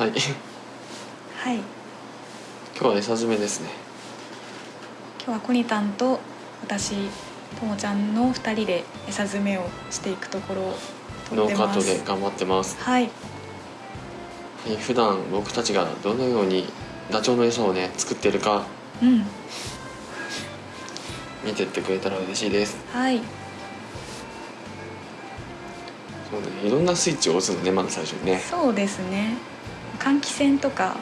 はい。はい。今日は餌詰めですね。今日はコニタンと私ともちゃんの2人で餌詰めをしていくところノーカットで頑張ってます。はい。えー普段僕たちがどのようにダチョウの餌をね作ってるか。うん。見てってくれたら嬉しいです。はい。そうねいろんなスイッチを押すのねまず最初にね。そうですね換気扇とか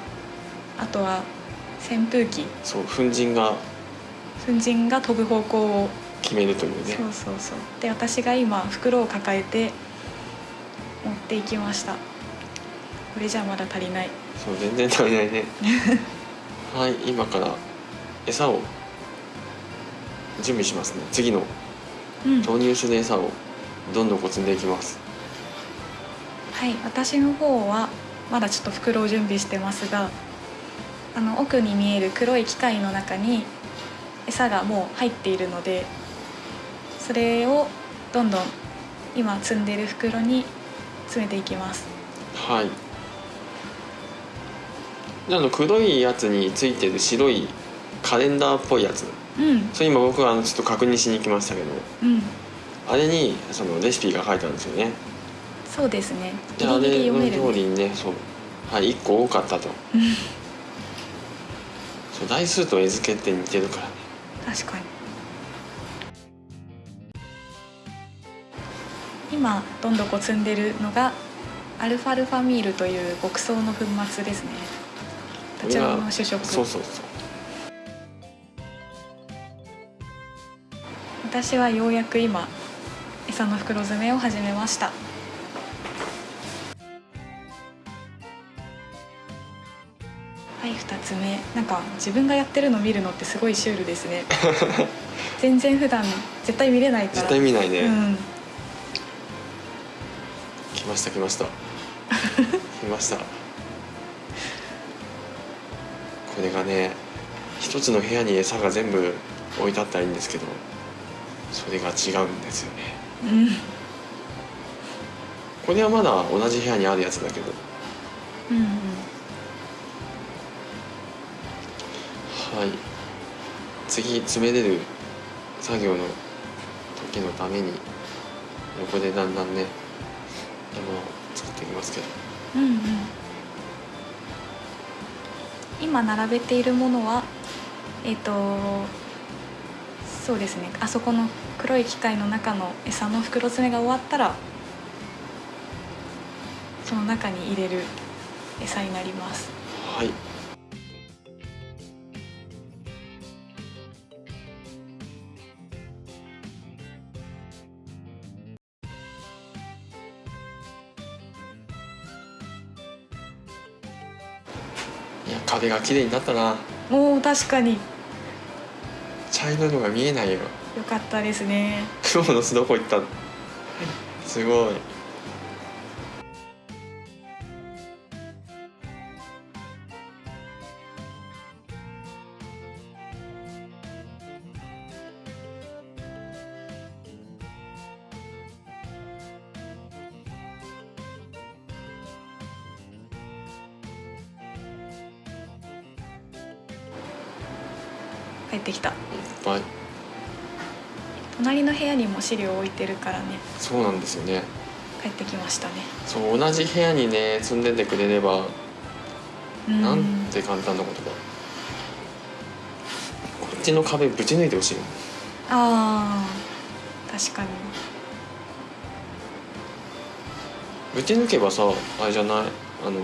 あとは扇風機。そう粉塵が粉塵が飛ぶ方向を。決めるというね。そうそう。そうで私が今袋を抱えて持っていきました。これじゃまだ足りない。そう全然足りないね。はい今から餌を準備しますね。次のうん。投入する餌をどんどんこう積んでいきます。はい私の方はまだちょっと袋を準備してますがあの奥に見える黒い機械の中に餌がもう入っているのでそれをどんどん今積んでる袋に詰めていきます。はい。であの黒いやつについてる白いカレンダーっぽいやつ。うん。それ今僕はあのちょっと確認しに行きましたけど。うん。あれにそのレシピが書いてあるんですよねそうですね。ギリギリ読めるね。通りにねそう。はい1個多かったと。うん。そう台数と絵付けって似てるからね。確かに。今どんどこ積んでるのがアルファルファミールという牧草の粉末ですね。ダチョウの主食。そうそうそう。私はようやく今餌の袋詰めを始めました2つ目。なんか自分がやってるの見るのってすごいシュールですね。全然普段絶対見れないから。絶対見ないね、うん。来ました来ました。来ました。これがね一つの部屋に餌が全部置いてあったらいいんですけどそれが違うんですよね。うん。これはまだ同じ部屋にあるやつだけど。うんうんはい。次詰めれる作業の時のために横でだんだんね山を作っていきますけど。うんうん。今並べているものはえっ、とそうですね。あそこの黒い機械の中の餌の袋詰めが終わったらその中に入れる餌になります。はい壁が綺麗になったな。もう確かに。茶色いのが見えないよ。良かったですね。黒の巣どこ行ったすごい帰ってきた。いっぱい。隣の部屋にも資料置いてるからね。そうなんですよね。帰ってきましたね。そう同じ部屋にね住んでてくれればうん。なんて簡単なことか。こっちの壁ぶち抜いてほしいよあー確かに。ぶち抜けばさあれじゃない？あの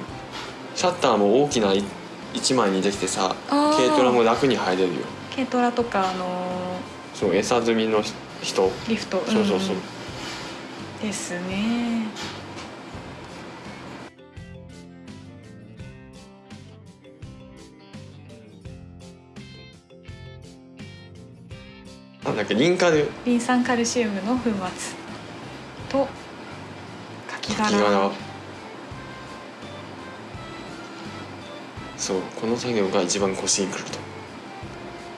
シャッターも大きな1枚にできてさ軽トラも楽に入れるよ軽トラとかあのそう餌積みの人？ーリフトそうそうそう、ん。ですね。なんだっけリンカル。リン酸カルシウムの粉末とカキ殻。そうこの作業が一番腰にくると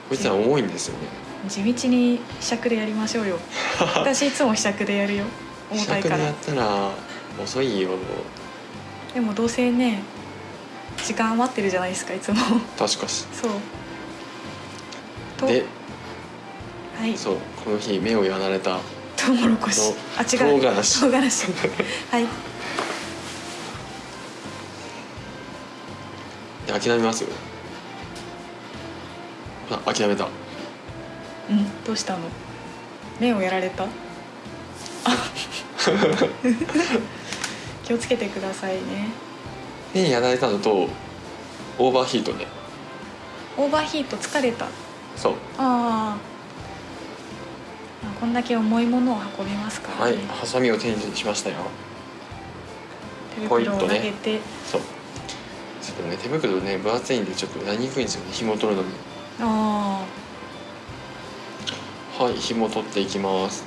こいつら重いんですよね。地道に試着でやりましょうよ。私いつも試着でやるよ。重試たいから。やったら遅いよ。でもどうせね時間余ってるじゃないですかいつも。確かしそう。とではい。そうこの日目をやられた。トウモロコシ。とあ違う。唐辛子。唐辛子。はい。で諦めますよあ諦めた。うんどうしたの？目をやられた？あ 気をつけてくださいね。目やられたのとオーバーヒートでオーバーヒート疲れた？そう。ああこんだけ重いものを運びますからはいね、ハサミを手にしましたよ。手袋を投げて、そう。ちょっとね手袋ね分厚いんでちょっとやりにくいんですよね。紐取るのにあはい紐取っていきます。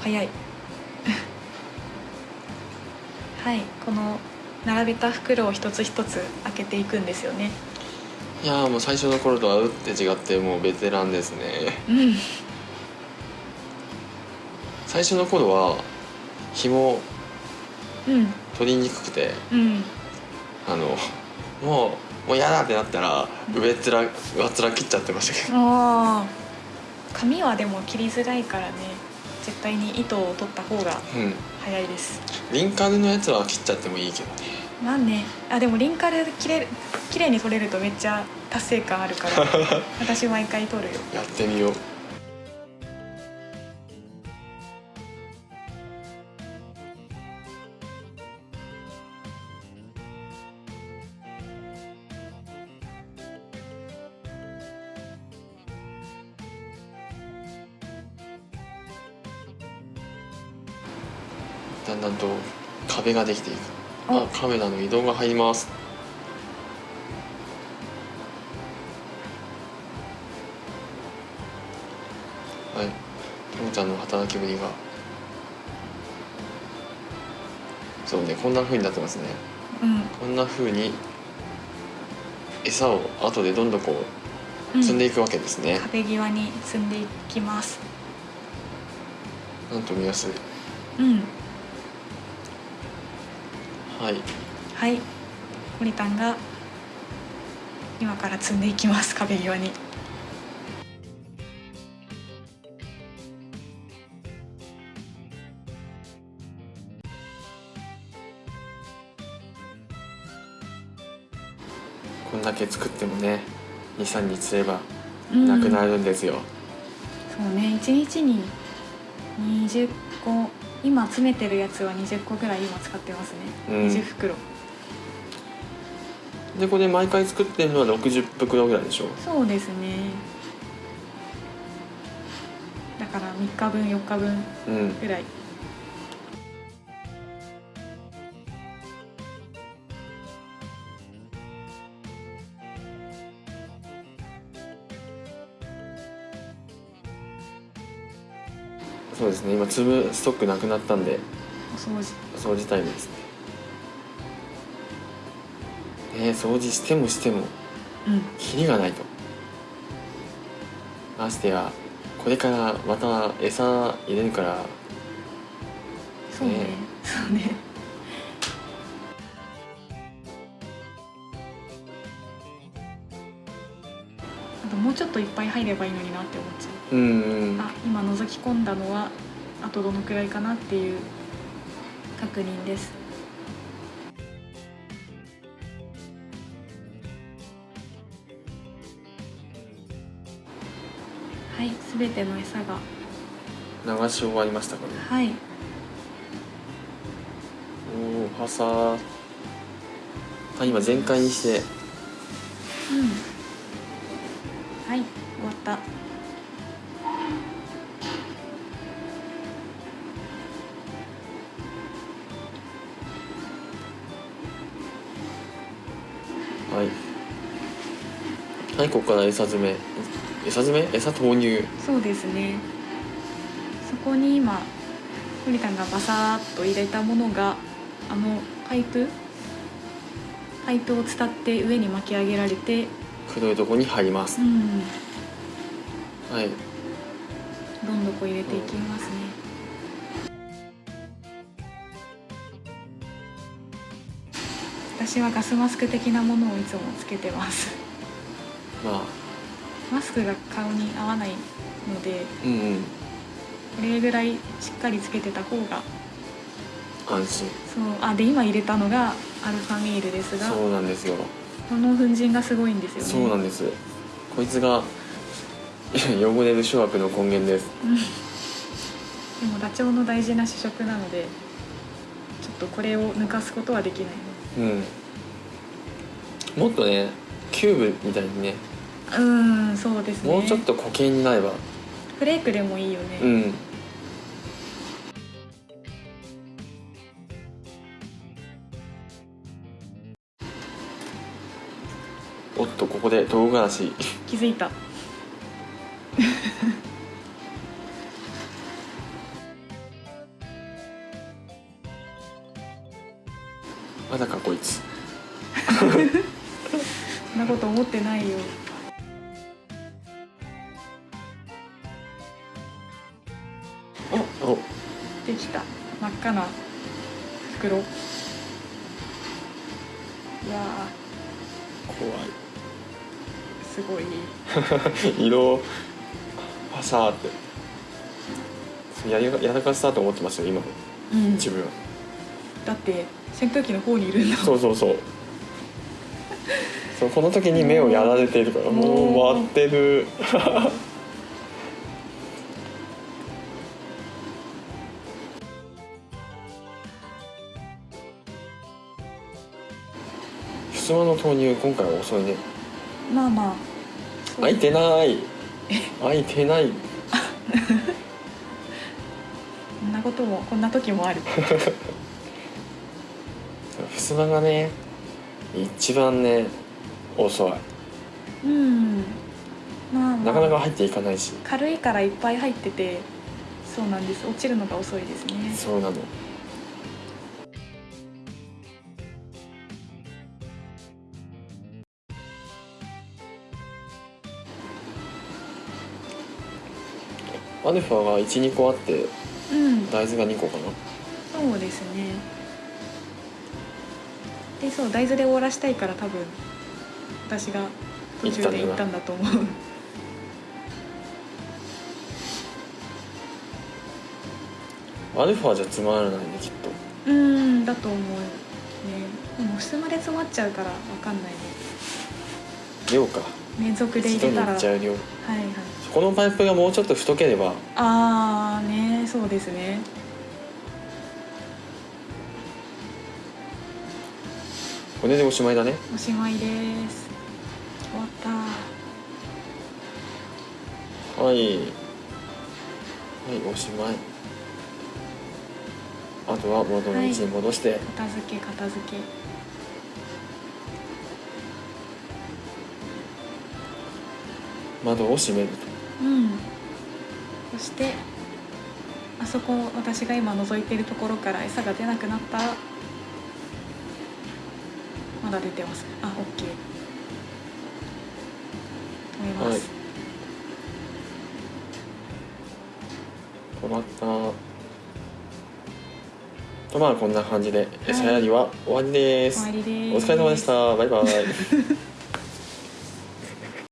あ早い。はいこの並べた袋を一つ一つ開けていくんですよね。いやーもう最初の頃とは打って違ってもうベテランですね。うん。最初の頃は紐うん。取りにくくてうん。あのもうもう嫌だってなったら上っ面上っ面切っちゃってましたけど。ああ紙はでも切りづらいからね。絶対に糸を取った方がうん。早いです。リンカルのやつは切っちゃってもいいけどね。まあね。あでもリンカル切れる綺麗に取れるとめっちゃ達成感あるから。私毎回取るよ。やってみようだんだんと壁ができていく。あおカメラの移動が入ります。はい。ともちゃんの働きぶりが。そうねこんな風になってますね。うん。こんな風に餌を後でどんどんこううん。積んでいくわけですね、壁際に積んでいきます。なんと見やすい。うんはい。はい。モリタンが今から積んでいきます。壁際に。こんだけ作ってもね23日すればうん。なくなるんですよ、そうね。一日に20個今詰めてるやつは20個ぐらい今使ってますね、うん。20袋。でこれ毎回作ってるのは60袋ぐらいでしょ？そうですね。だから3日分4日分うん。ぐらいそうですね。今粒ストックなくなったんで。お掃除。掃除タイムですね。ね掃除してもしてもうん。キリがないと。ましてやこれからまた餌入れるから。そうね。ね。そうね。あともうちょっといっぱい入ればいいのになって思っちゃううんうん。あ今覗き込んだのはあとどのくらいかなっていう確認です。はいすべての餌が。流し終わりましたかね。はい。おおはさ。ーあ今全開にして。うん。はい終わったはい。はいここから餌詰め。餌詰め？餌投入。そうですね。そこに今堀田がバサーっと入れたものがあのパイプ？パイプを伝って上に巻き上げられて黒いとこに入ります。うん。はい。どんどこ入れていきますね私はガスマスク的なものをいつもつけてます。まあ。マスクが顔に合わないのでうんうん。これぐらいしっかりつけてた方が安心。そうあで今入れたのがアルファミールですがそうなんですよ。この粉塵がすごいんですよね。そうなんです。こいつが 汚れる諸悪の根源です。でもダチョウの大事な主食なのでちょっとこれを抜かすことはできないうん。もっとねキューブみたいにね。うーんそうですね。もうちょっと固形になれば。フレークでもいいよね、うん。おっとここで唐辛子。気づいた まだかこいつ。そんなこと思ってないよ。おできた。真っ赤な袋。うわ怖ーすごい。い 色。パサーって。やりやらかしたと思ってますよ今のうん。自分だって扇風機の方にいるんだそうそうそう。そうこの時に目をやられているからもう回ってる。襖の投入今回は遅いね。まあまあ。開いてない。開いてない。こんなこともこんな時もある 襖がね一番ね遅い。うん。まあ、まあ、なかなか入っていかないし。軽いからいっぱい入っててそうなんです。落ちるのが遅いですね。そうなの。アルファが12個あってうん。大豆が2個かな。そうですねでそう大豆で終わらしたいから多分私が途中で行ったんだと思う。アルファじゃつまらないねきっと。うんだと思うね。でも襖で詰まっちゃうからわかんないね。量か。連続で入れたら。はいいっちゃう量。はいこのパイプがもうちょっと太ければ。ああねそうですねこれでおしまいだね。おしまいです。終わった。はい。はいおしまい。あとは元の位置に戻して、片付け片付け。窓を閉めると。うん。そしてあそこ私が今覗いてるところから餌が出なくなった出てます。あオッケー止めます、止まった。とまあこんな感じで餌やりは終わりです、終わりです。お疲れ様でした。バイバイ